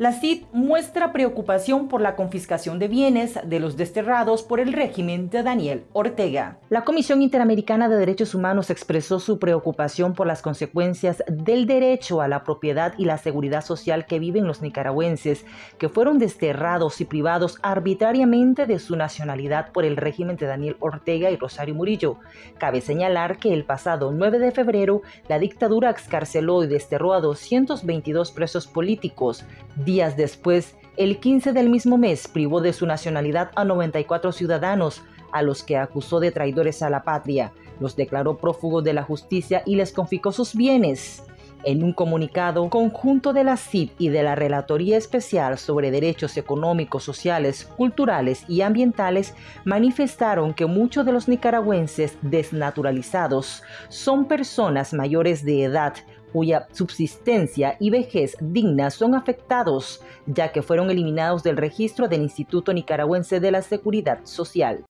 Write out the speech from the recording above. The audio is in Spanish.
La CID muestra preocupación por la confiscación de bienes de los desterrados por el régimen de Daniel Ortega. La Comisión Interamericana de Derechos Humanos expresó su preocupación por las consecuencias del derecho a la propiedad y la seguridad social que viven los nicaragüenses que fueron desterrados y privados arbitrariamente de su nacionalidad por el régimen de Daniel Ortega y Rosario Murillo. Cabe señalar que el pasado 9 de febrero la dictadura excarceló y desterró a 222 presos políticos Días después, el 15 del mismo mes privó de su nacionalidad a 94 ciudadanos, a los que acusó de traidores a la patria, los declaró prófugos de la justicia y les confiscó sus bienes. En un comunicado conjunto de la CID y de la Relatoría Especial sobre Derechos Económicos, Sociales, Culturales y Ambientales, manifestaron que muchos de los nicaragüenses desnaturalizados son personas mayores de edad cuya subsistencia y vejez digna son afectados, ya que fueron eliminados del registro del Instituto Nicaragüense de la Seguridad Social.